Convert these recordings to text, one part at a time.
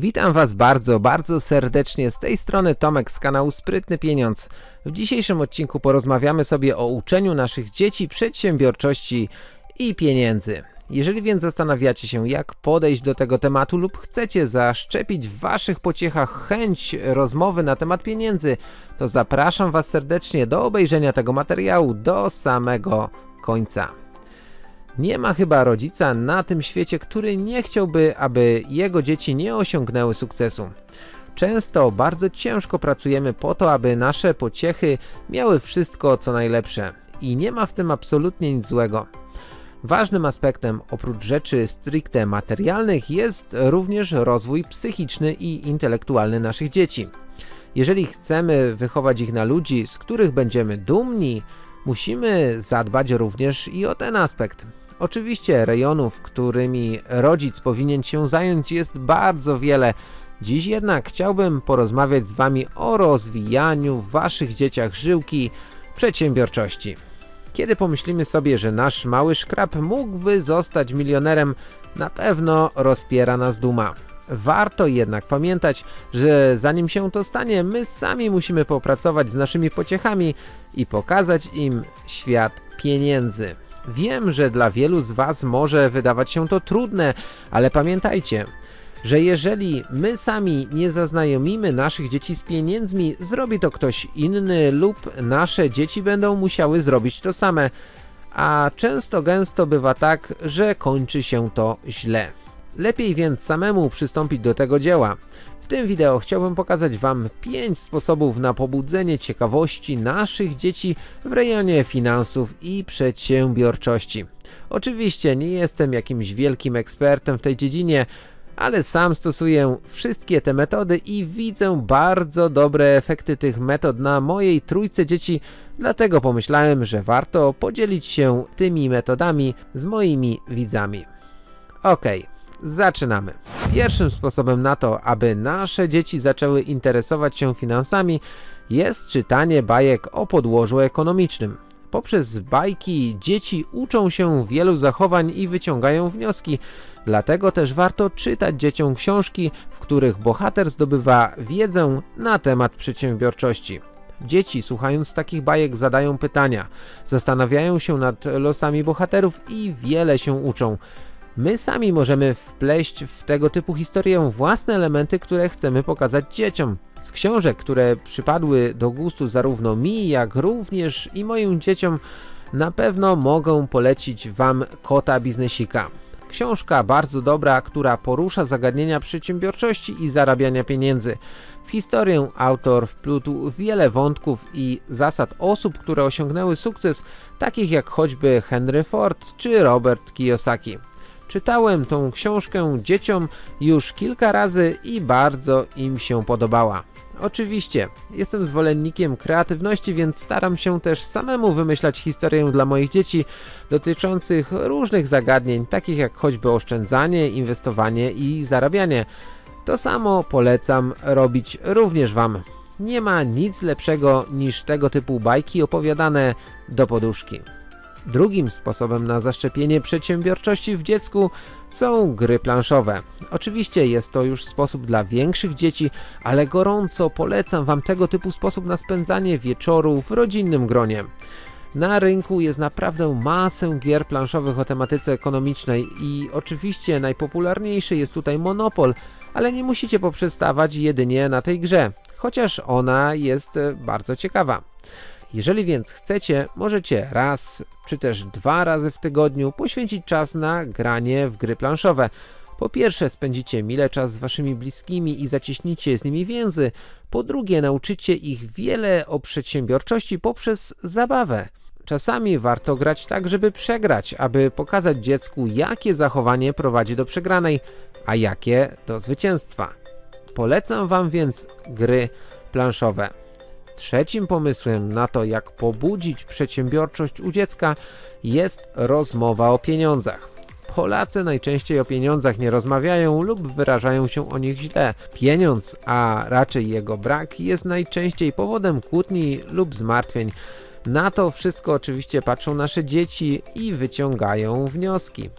Witam Was bardzo, bardzo serdecznie. Z tej strony Tomek z kanału Sprytny Pieniądz. W dzisiejszym odcinku porozmawiamy sobie o uczeniu naszych dzieci przedsiębiorczości i pieniędzy. Jeżeli więc zastanawiacie się jak podejść do tego tematu lub chcecie zaszczepić w Waszych pociechach chęć rozmowy na temat pieniędzy, to zapraszam Was serdecznie do obejrzenia tego materiału do samego końca. Nie ma chyba rodzica na tym świecie, który nie chciałby, aby jego dzieci nie osiągnęły sukcesu. Często bardzo ciężko pracujemy po to, aby nasze pociechy miały wszystko co najlepsze i nie ma w tym absolutnie nic złego. Ważnym aspektem oprócz rzeczy stricte materialnych jest również rozwój psychiczny i intelektualny naszych dzieci. Jeżeli chcemy wychować ich na ludzi, z których będziemy dumni, musimy zadbać również i o ten aspekt. Oczywiście rejonów, którymi rodzic powinien się zająć jest bardzo wiele. Dziś jednak chciałbym porozmawiać z Wami o rozwijaniu w Waszych dzieciach żyłki przedsiębiorczości. Kiedy pomyślimy sobie, że nasz mały szkrab mógłby zostać milionerem, na pewno rozpiera nas duma. Warto jednak pamiętać, że zanim się to stanie, my sami musimy popracować z naszymi pociechami i pokazać im świat pieniędzy. Wiem, że dla wielu z Was może wydawać się to trudne, ale pamiętajcie, że jeżeli my sami nie zaznajomimy naszych dzieci z pieniędzmi, zrobi to ktoś inny lub nasze dzieci będą musiały zrobić to same, a często gęsto bywa tak, że kończy się to źle. Lepiej więc samemu przystąpić do tego dzieła. Tym wideo chciałbym pokazać Wam 5 sposobów na pobudzenie ciekawości naszych dzieci w rejonie finansów i przedsiębiorczości. Oczywiście nie jestem jakimś wielkim ekspertem w tej dziedzinie, ale sam stosuję wszystkie te metody i widzę bardzo dobre efekty tych metod na mojej trójce dzieci, dlatego pomyślałem, że warto podzielić się tymi metodami z moimi widzami. Okej. Okay. Zaczynamy. Pierwszym sposobem na to, aby nasze dzieci zaczęły interesować się finansami jest czytanie bajek o podłożu ekonomicznym. Poprzez bajki dzieci uczą się wielu zachowań i wyciągają wnioski, dlatego też warto czytać dzieciom książki, w których bohater zdobywa wiedzę na temat przedsiębiorczości. Dzieci słuchając takich bajek zadają pytania, zastanawiają się nad losami bohaterów i wiele się uczą. My sami możemy wpleść w tego typu historię własne elementy, które chcemy pokazać dzieciom. Z książek, które przypadły do gustu zarówno mi, jak również i moim dzieciom, na pewno mogę polecić Wam Kota Biznesika. Książka bardzo dobra, która porusza zagadnienia przedsiębiorczości i zarabiania pieniędzy. W historię autor wplótł wiele wątków i zasad osób, które osiągnęły sukces, takich jak choćby Henry Ford czy Robert Kiyosaki. Czytałem tą książkę dzieciom już kilka razy i bardzo im się podobała. Oczywiście, jestem zwolennikiem kreatywności, więc staram się też samemu wymyślać historię dla moich dzieci dotyczących różnych zagadnień, takich jak choćby oszczędzanie, inwestowanie i zarabianie. To samo polecam robić również Wam. Nie ma nic lepszego niż tego typu bajki opowiadane do poduszki. Drugim sposobem na zaszczepienie przedsiębiorczości w dziecku są gry planszowe. Oczywiście jest to już sposób dla większych dzieci, ale gorąco polecam Wam tego typu sposób na spędzanie wieczoru w rodzinnym gronie. Na rynku jest naprawdę masę gier planszowych o tematyce ekonomicznej i oczywiście najpopularniejszy jest tutaj Monopol, ale nie musicie poprzestawać jedynie na tej grze, chociaż ona jest bardzo ciekawa. Jeżeli więc chcecie, możecie raz czy też dwa razy w tygodniu poświęcić czas na granie w gry planszowe. Po pierwsze spędzicie mile czas z waszymi bliskimi i zacieśnicie z nimi więzy. Po drugie nauczycie ich wiele o przedsiębiorczości poprzez zabawę. Czasami warto grać tak, żeby przegrać, aby pokazać dziecku, jakie zachowanie prowadzi do przegranej, a jakie do zwycięstwa. Polecam Wam więc gry planszowe. Trzecim pomysłem na to, jak pobudzić przedsiębiorczość u dziecka jest rozmowa o pieniądzach. Polacy najczęściej o pieniądzach nie rozmawiają lub wyrażają się o nich źle. Pieniądz, a raczej jego brak jest najczęściej powodem kłótni lub zmartwień. Na to wszystko oczywiście patrzą nasze dzieci i wyciągają wnioski.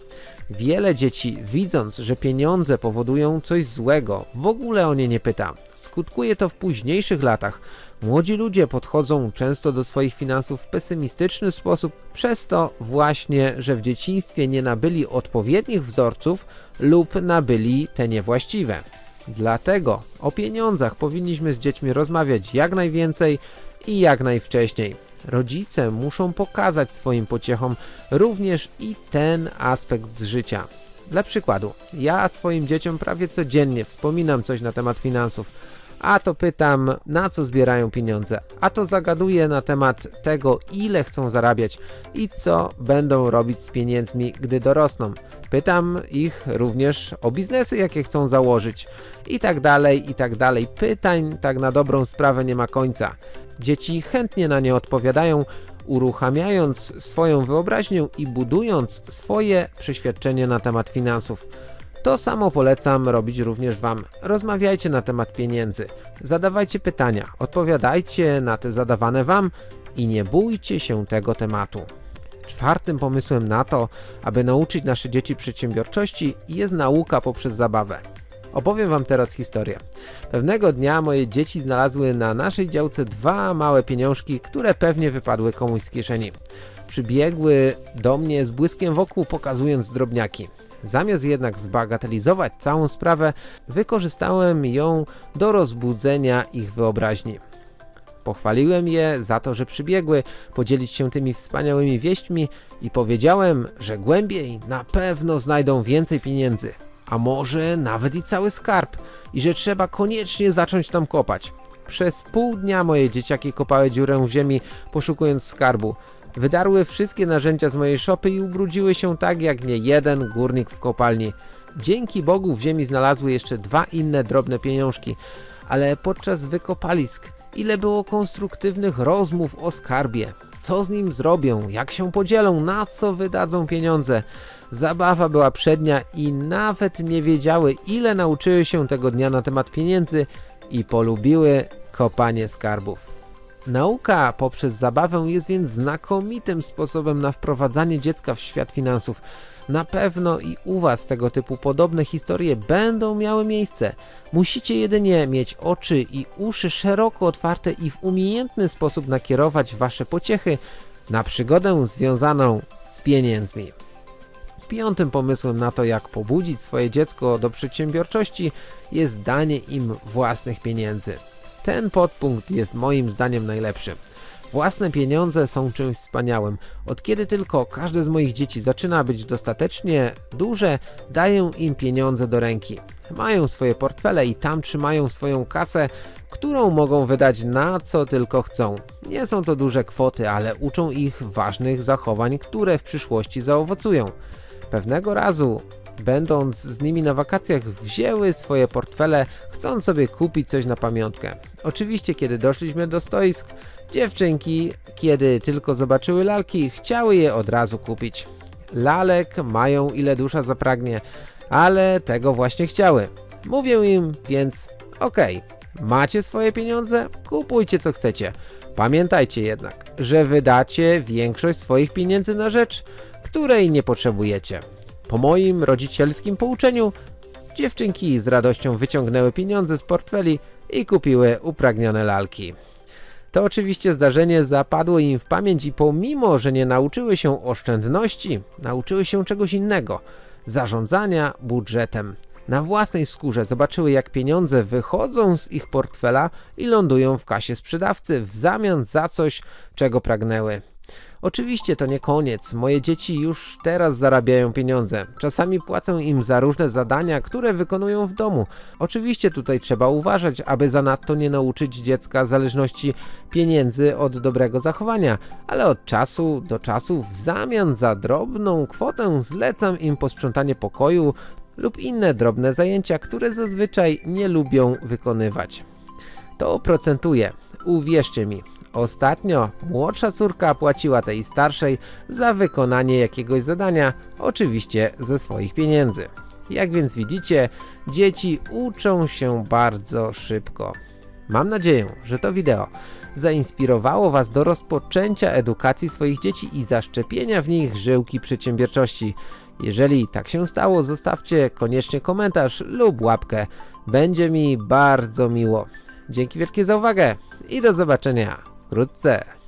Wiele dzieci, widząc, że pieniądze powodują coś złego, w ogóle o nie nie pyta. Skutkuje to w późniejszych latach. Młodzi ludzie podchodzą często do swoich finansów w pesymistyczny sposób, przez to właśnie, że w dzieciństwie nie nabyli odpowiednich wzorców lub nabyli te niewłaściwe. Dlatego o pieniądzach powinniśmy z dziećmi rozmawiać jak najwięcej i jak najwcześniej. Rodzice muszą pokazać swoim pociechom również i ten aspekt z życia. Dla przykładu, ja swoim dzieciom prawie codziennie wspominam coś na temat finansów, a to pytam na co zbierają pieniądze, a to zagaduję na temat tego ile chcą zarabiać i co będą robić z pieniędzmi gdy dorosną. Pytam ich również o biznesy jakie chcą założyć i tak dalej i tak dalej. Pytań tak na dobrą sprawę nie ma końca. Dzieci chętnie na nie odpowiadają, uruchamiając swoją wyobraźnię i budując swoje przeświadczenie na temat finansów. To samo polecam robić również Wam. Rozmawiajcie na temat pieniędzy, zadawajcie pytania, odpowiadajcie na te zadawane Wam i nie bójcie się tego tematu. Czwartym pomysłem na to, aby nauczyć nasze dzieci przedsiębiorczości jest nauka poprzez zabawę. Opowiem Wam teraz historię. Pewnego dnia moje dzieci znalazły na naszej działce dwa małe pieniążki, które pewnie wypadły komuś z kieszeni. Przybiegły do mnie z błyskiem wokół pokazując drobniaki. Zamiast jednak zbagatelizować całą sprawę, wykorzystałem ją do rozbudzenia ich wyobraźni. Pochwaliłem je za to, że przybiegły podzielić się tymi wspaniałymi wieśćmi i powiedziałem, że głębiej na pewno znajdą więcej pieniędzy, a może nawet i cały skarb i że trzeba koniecznie zacząć tam kopać. Przez pół dnia moje dzieciaki kopały dziurę w ziemi poszukując skarbu. Wydarły wszystkie narzędzia z mojej szopy i ubrudziły się tak jak nie jeden górnik w kopalni. Dzięki Bogu w ziemi znalazły jeszcze dwa inne drobne pieniążki, ale podczas wykopalisk ile było konstruktywnych rozmów o skarbie. Co z nim zrobią, jak się podzielą, na co wydadzą pieniądze. Zabawa była przednia i nawet nie wiedziały ile nauczyły się tego dnia na temat pieniędzy i polubiły kopanie skarbów. Nauka poprzez zabawę jest więc znakomitym sposobem na wprowadzanie dziecka w świat finansów. Na pewno i u Was tego typu podobne historie będą miały miejsce. Musicie jedynie mieć oczy i uszy szeroko otwarte i w umiejętny sposób nakierować Wasze pociechy na przygodę związaną z pieniędzmi. Piątym pomysłem na to jak pobudzić swoje dziecko do przedsiębiorczości jest danie im własnych pieniędzy. Ten podpunkt jest moim zdaniem najlepszy. Własne pieniądze są czymś wspaniałym. Od kiedy tylko każde z moich dzieci zaczyna być dostatecznie duże, daję im pieniądze do ręki. Mają swoje portfele i tam trzymają swoją kasę, którą mogą wydać na co tylko chcą. Nie są to duże kwoty, ale uczą ich ważnych zachowań, które w przyszłości zaowocują. Pewnego razu będąc z nimi na wakacjach wzięły swoje portfele chcąc sobie kupić coś na pamiątkę. Oczywiście kiedy doszliśmy do stoisk, dziewczynki kiedy tylko zobaczyły lalki chciały je od razu kupić. Lalek mają ile dusza zapragnie, ale tego właśnie chciały. Mówię im więc okej, okay, macie swoje pieniądze? Kupujcie co chcecie. Pamiętajcie jednak, że wydacie większość swoich pieniędzy na rzecz, której nie potrzebujecie. Po moim rodzicielskim pouczeniu dziewczynki z radością wyciągnęły pieniądze z portfeli i kupiły upragnione lalki. To oczywiście zdarzenie zapadło im w pamięć i pomimo, że nie nauczyły się oszczędności, nauczyły się czegoś innego, zarządzania budżetem. Na własnej skórze zobaczyły jak pieniądze wychodzą z ich portfela i lądują w kasie sprzedawcy w zamian za coś, czego pragnęły. Oczywiście to nie koniec, moje dzieci już teraz zarabiają pieniądze. Czasami płacę im za różne zadania, które wykonują w domu. Oczywiście tutaj trzeba uważać, aby zanadto nie nauczyć dziecka zależności pieniędzy od dobrego zachowania, ale od czasu do czasu w zamian za drobną kwotę zlecam im posprzątanie pokoju lub inne drobne zajęcia, które zazwyczaj nie lubią wykonywać. To procentuje, uwierzcie mi, Ostatnio młodsza córka płaciła tej starszej za wykonanie jakiegoś zadania, oczywiście ze swoich pieniędzy. Jak więc widzicie, dzieci uczą się bardzo szybko. Mam nadzieję, że to wideo zainspirowało Was do rozpoczęcia edukacji swoich dzieci i zaszczepienia w nich żyłki przedsiębiorczości. Jeżeli tak się stało, zostawcie koniecznie komentarz lub łapkę. Będzie mi bardzo miło. Dzięki wielkie za uwagę i do zobaczenia 格在。